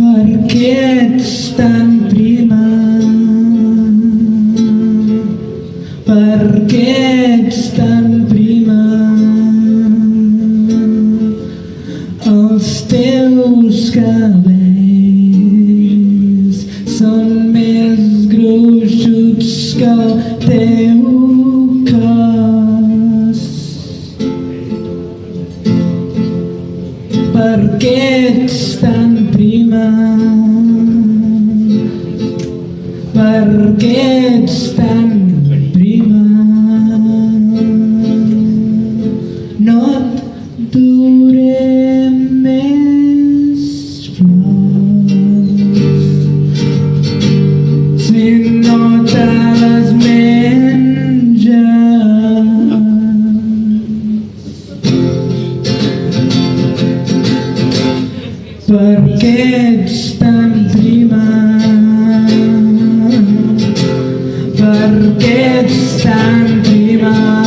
Per què Què ets tan prima? Els teus cabells són més gruixuts que el teu cos. Per què ets tan prima? Per què si no? Per què ets tan primat? Per què ets tan primat?